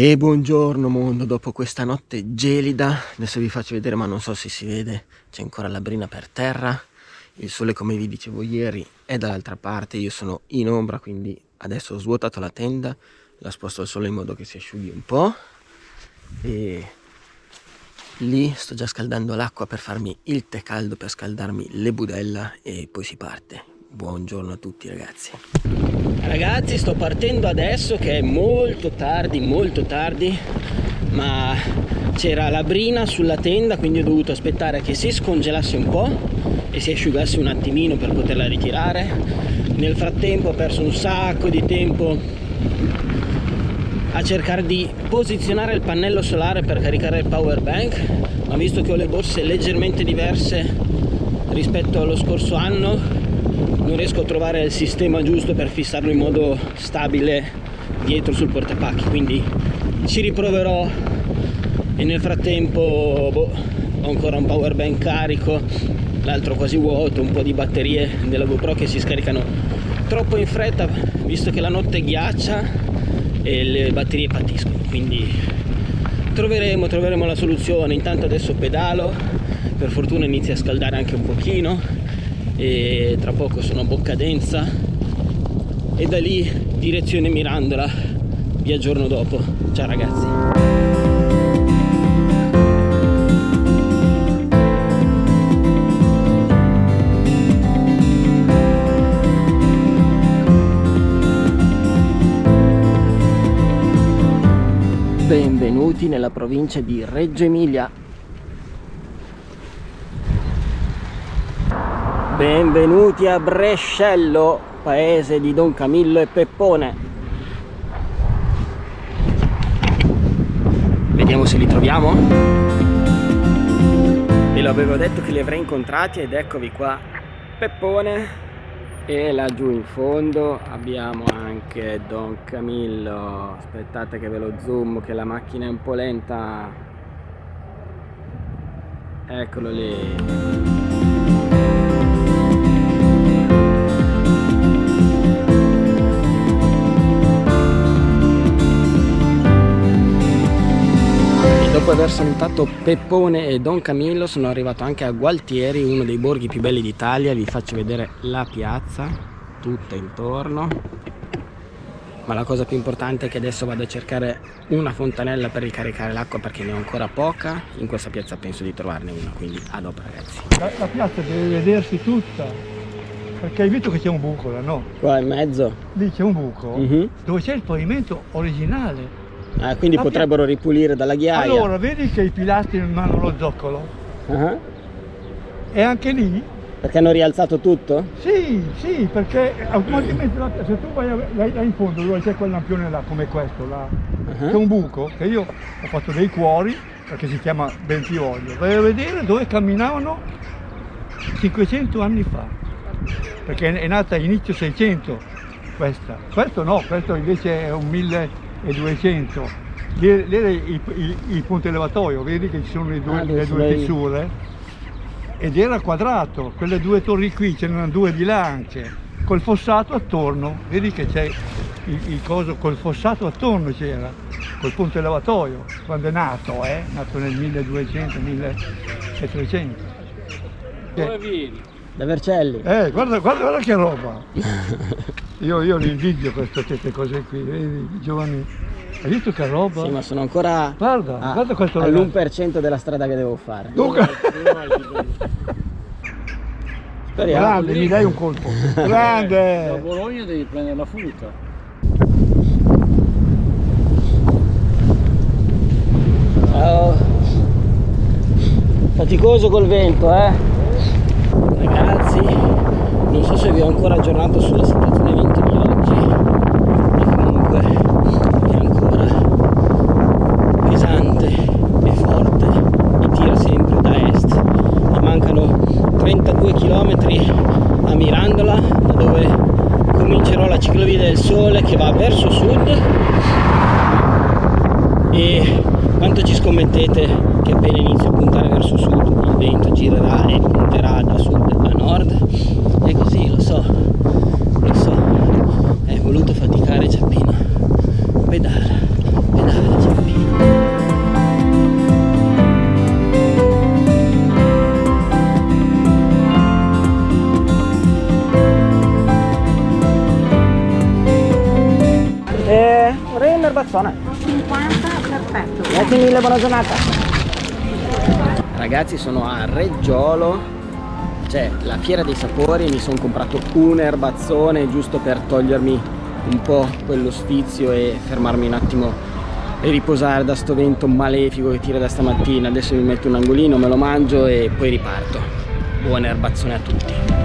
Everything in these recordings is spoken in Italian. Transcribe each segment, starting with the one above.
E buongiorno mondo, dopo questa notte gelida, adesso vi faccio vedere ma non so se si vede, c'è ancora la brina per terra, il sole come vi dicevo ieri è dall'altra parte, io sono in ombra quindi adesso ho svuotato la tenda, la sposto al sole in modo che si asciughi un po' e lì sto già scaldando l'acqua per farmi il tè caldo per scaldarmi le budella e poi si parte. Buongiorno a tutti ragazzi. Ragazzi sto partendo adesso che è molto tardi, molto tardi, ma c'era la brina sulla tenda quindi ho dovuto aspettare che si scongelasse un po' e si asciugasse un attimino per poterla ritirare. Nel frattempo ho perso un sacco di tempo a cercare di posizionare il pannello solare per caricare il power bank ma visto che ho le borse leggermente diverse rispetto allo scorso anno non riesco a trovare il sistema giusto per fissarlo in modo stabile dietro sul portapacchi quindi ci riproverò. E nel frattempo boh, ho ancora un power bank carico l'altro quasi vuoto un po' di batterie della GoPro che si scaricano troppo in fretta visto che la notte ghiaccia e le batterie patiscono quindi troveremo troveremo la soluzione. Intanto adesso pedalo per fortuna inizia a scaldare anche un pochino e tra poco sono a Boccadenza e da lì direzione Mirandola vi aggiorno dopo. Ciao ragazzi. Benvenuti nella provincia di Reggio Emilia Benvenuti a Brescello, paese di Don Camillo e Peppone. Vediamo se li troviamo. Ve lo avevo detto che li avrei incontrati ed eccovi qua. Peppone e laggiù in fondo abbiamo anche Don Camillo. Aspettate che ve lo zoom che la macchina è un po' lenta. Eccolo lì. Dopo aver salutato Peppone e Don Camillo sono arrivato anche a Gualtieri, uno dei borghi più belli d'Italia. Vi faccio vedere la piazza, tutta intorno. Ma la cosa più importante è che adesso vado a cercare una fontanella per ricaricare l'acqua perché ne ho ancora poca. In questa piazza penso di trovarne una, quindi a dopo ragazzi. La, la piazza deve vedersi tutta. Perché hai visto che c'è un buco là, no? Qua in mezzo? Lì c'è un buco uh mhm. -huh. dove c'è il pavimento originale Ah, quindi la potrebbero ripulire dalla ghiaia. Allora, vedi che i pilastri non hanno lo zoccolo? Uh -huh. E anche lì? Perché hanno rialzato tutto? Sì, sì, perché automaticamente la, se tu vai là in fondo dove c'è quel lampione là come questo, là, uh -huh. c'è un buco che io ho fatto dei cuori, perché si chiama Bentivoglio. Vai a vedere dove camminavano 500 anni fa, perché è nata inizio 600 questa. Questo no, questo invece è un 1000 e 200 lì, lì è il, il, il, ponte elevatoio vedi che ci sono le due, ah, le due fissure ed era quadrato quelle due torri qui ce n'erano due di là anche col fossato attorno vedi che c'è il, il, coso col fossato attorno c'era col ponte elevatoio quando è nato eh nato nel 1200 1300 dove vieni? da Vercelli. Eh guarda, guarda, guarda che roba. Io, io li invidio queste cose qui vedi i giovani hai visto che roba? Sì, ma sono ancora guarda, a, guarda questo all'1% della strada che devo fare. Dunque... Speriamo. Grande, mi dai un colpo. Grande! Da Bologna devi prendere la futa. Ciao. Faticoso col vento, eh? Ragazzi, non so se vi ho ancora aggiornato sulla situazione quanto ci scommettete che appena inizio a puntare verso sud il vento girerà e punterà da sud a nord? È così lo so lo so. È voluto faticare Giappino pedala pedala Giappino Eh, vorrei un erbazzone. 50 perfetto. Grazie mille, buona giornata. Ragazzi sono a Reggiolo. C'è la fiera dei sapori. E mi sono comprato un erbazzone giusto per togliermi un po' quello sfizio e fermarmi un attimo e riposare da sto vento malefico che tira da stamattina. Adesso mi metto un angolino, me lo mangio e poi riparto. Buon erbazzone a tutti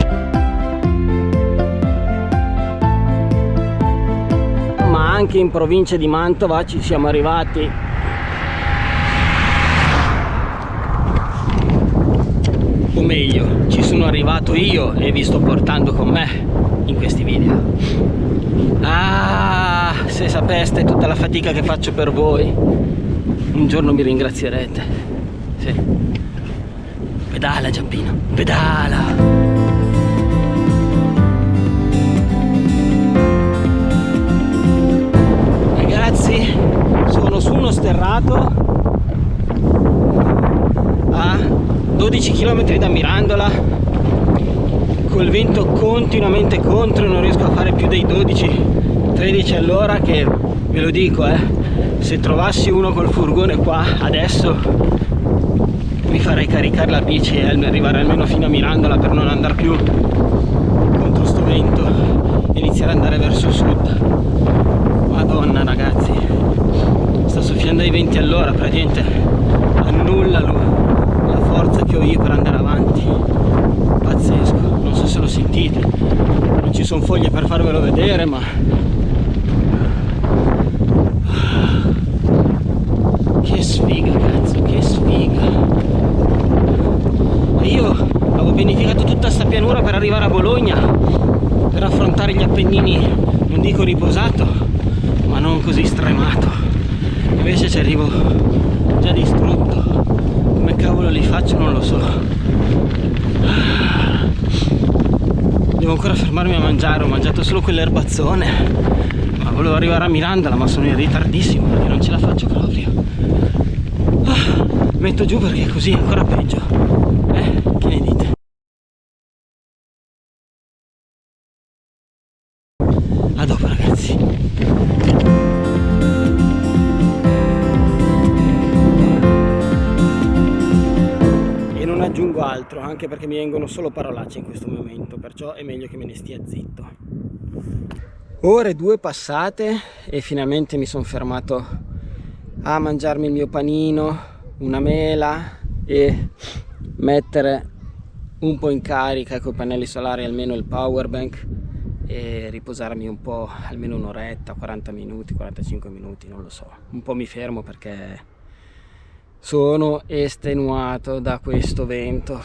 anche in provincia di Mantova ci siamo arrivati. O meglio ci sono arrivato io e vi sto portando con me in questi video. Ah se sapeste tutta la fatica che faccio per voi un giorno mi ringrazierete. Sì. pedala Giampino pedala sono su uno sterrato a 12 km da Mirandola. Col vento continuamente contro non riesco a fare più dei 12-13 all'ora che ve lo dico eh se trovassi uno col furgone qua adesso mi farei caricare la bici e arrivare almeno fino a Mirandola per non andare più contro sto vento e iniziare ad andare verso sud madonna ragazzi. Sta soffiando ai 20 all'ora praticamente annulla la forza che ho io per andare avanti. Pazzesco. Non so se lo sentite. Non ci sono foglie per farvelo vedere ma che sfiga cazzo che sfiga e io avevo pianificato tutta sta pianura per arrivare a Bologna per affrontare gli Appennini non dico riposato ma non così stremato invece ci arrivo già distrutto come cavolo li faccio? Non lo so. Devo ancora fermarmi a mangiare ho mangiato solo quell'erbazzone. Ma volevo arrivare a Mirandola ma sono in ritardissimo perché non ce la faccio proprio. Metto giù perché così è ancora peggio. Eh altro anche perché mi vengono solo parolacce in questo momento perciò è meglio che me ne stia zitto. Ore due passate e finalmente mi sono fermato a mangiarmi il mio panino una mela e mettere un po' in carica con i pannelli solari almeno il power bank e riposarmi un po' almeno un'oretta 40 minuti 45 minuti non lo so. Un po' mi fermo perché sono estenuato da questo vento.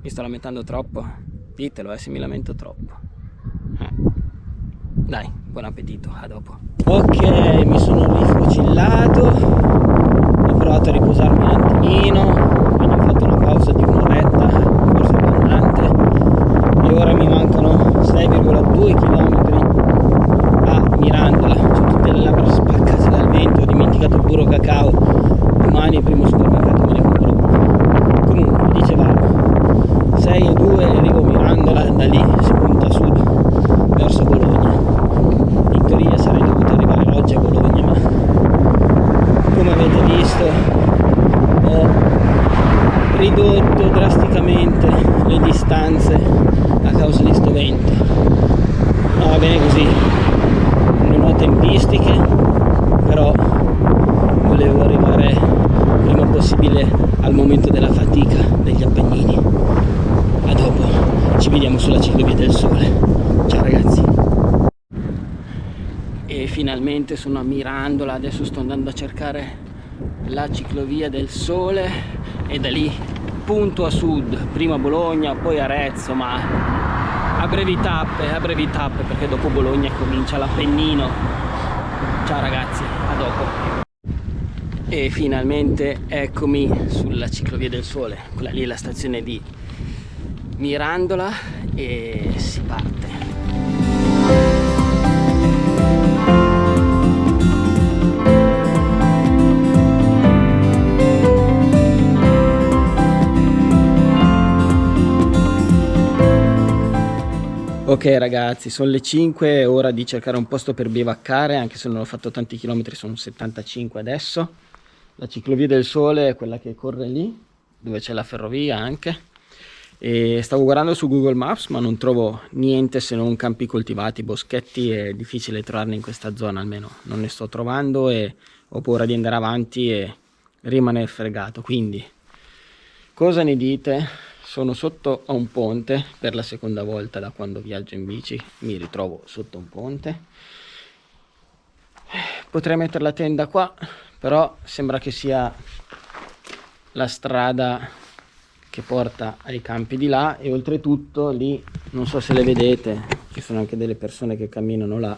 Mi sto lamentando troppo. Ditelo eh se mi lamento troppo. Eh. dai buon appetito a dopo. Ok mi sono rifocillato ho provato a riposarmi un attimino. Quindi ho fatto una pausa di un'oretta forse abbondante e ora mi mancano 6,2 km a Mirandola ho tutte le labbra spaccate dal vento ho dimenticato il burro cacao domani il primo supermercato me ne compro comunque dicevamo 6 e 2 arrivo a Mirandola da lì si punta a sud verso Bologna in teoria sarei dovuto arrivare oggi a Bologna ma come avete visto ho ridotto drasticamente le distanze a causa di sto vento ma va bene così. Non ho tempistiche però volevo arrivare prima possibile al momento della fatica degli Appennini a dopo ci vediamo sulla ciclovia del sole. Ciao ragazzi. E finalmente sono a Mirandola adesso sto andando a cercare la ciclovia del sole e da lì punto a sud prima Bologna poi Arezzo ma a brevi tappe a brevi tappe perché dopo Bologna comincia l'Appennino. Ciao ragazzi a dopo. E finalmente eccomi sulla ciclovia del sole quella lì è la stazione di Mirandola e si parte ok ragazzi, sono le 5, è ora di cercare un posto per bivaccare, anche se non ho fatto tanti chilometri, sono 75 adesso. La ciclovia del sole è quella che corre lì, dove c'è la ferrovia anche. E stavo guardando su Google Maps ma non trovo niente se non campi coltivati, boschetti, è difficile trovarne in questa zona almeno, non ne sto trovando e ho paura di andare avanti e rimanere fregato, quindi cosa ne dite? Sono sotto a un ponte per la seconda volta da quando viaggio in bici. Mi ritrovo sotto un ponte. Potrei mettere la tenda qua però sembra che sia la strada che porta ai campi di là e oltretutto lì non so se le vedete ci sono anche delle persone che camminano là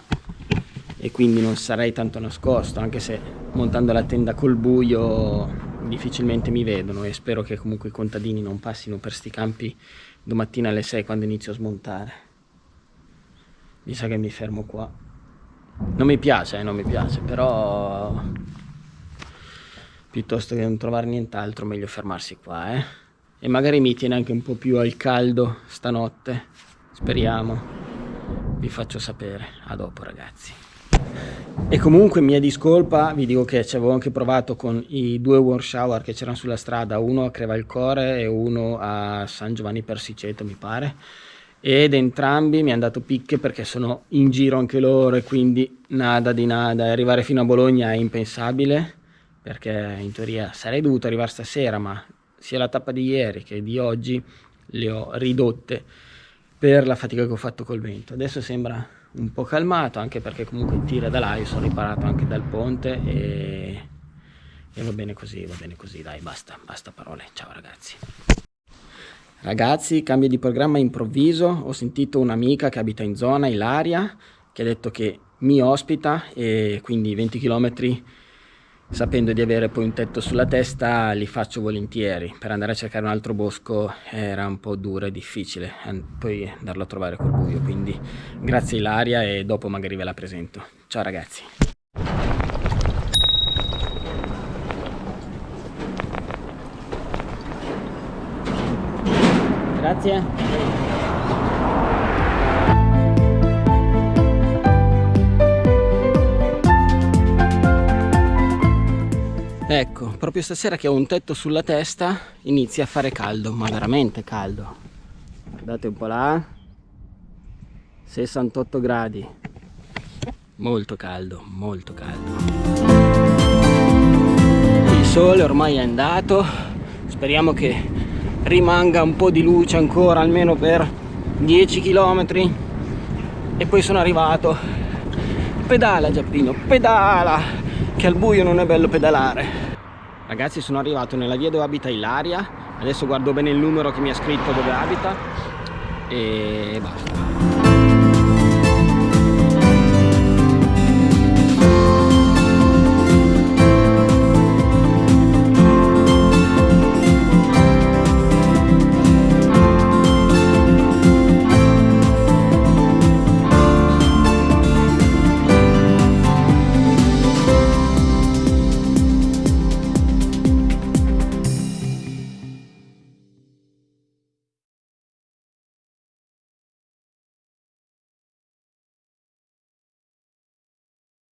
e quindi non sarei tanto nascosto anche se montando la tenda col buio difficilmente mi vedono e spero che comunque i contadini non passino per sti campi domattina alle 6 quando inizio a smontare. Mi sa che mi fermo qua. Non mi piace, eh, non mi piace, però piuttosto che non trovare nient'altro meglio fermarsi qua, eh. E magari mi tiene anche un po' più al caldo stanotte. Speriamo. Vi faccio sapere. A dopo ragazzi. E comunque mia discolpa, vi dico che ci avevo anche provato con i due warm shower che c'erano sulla strada, uno a Crevalcore e uno a San Giovanni Persiceto mi pare, ed entrambi mi hanno dato picche perché sono in giro anche loro e quindi nada di nada, arrivare fino a Bologna è impensabile perché in teoria sarei dovuto arrivare stasera ma sia la tappa di ieri che di oggi le ho ridotte per la fatica che ho fatto col vento. Adesso sembra un po' calmato anche perché comunque tira da là, io sono riparato anche dal ponte e, e va bene così, va bene così, dai basta, basta parole, ciao ragazzi. Ragazzi, cambio di programma improvviso, ho sentito un'amica che abita in zona, Ilaria, che ha detto che mi ospita e quindi 20 km sapendo di avere poi un tetto sulla testa li faccio volentieri. Per andare a cercare un altro bosco era un po' duro e difficile poi andarlo a trovare col buio. Quindi grazie Ilaria e dopo magari ve la presento. Ciao ragazzi. Grazie proprio stasera che ho un tetto sulla testa inizia a fare caldo, ma veramente caldo. Guardate un po' là. 68 gradi. Molto caldo, molto caldo. Il sole ormai è andato. Speriamo che rimanga un po' di luce ancora, almeno per 10 km. E poi sono arrivato. Pedala Giappino, pedala! Che al buio non è bello pedalare. Ragazzi sono arrivato nella via dove abita Ilaria. Adesso guardo bene il numero che mi ha scritto dove abita. E basta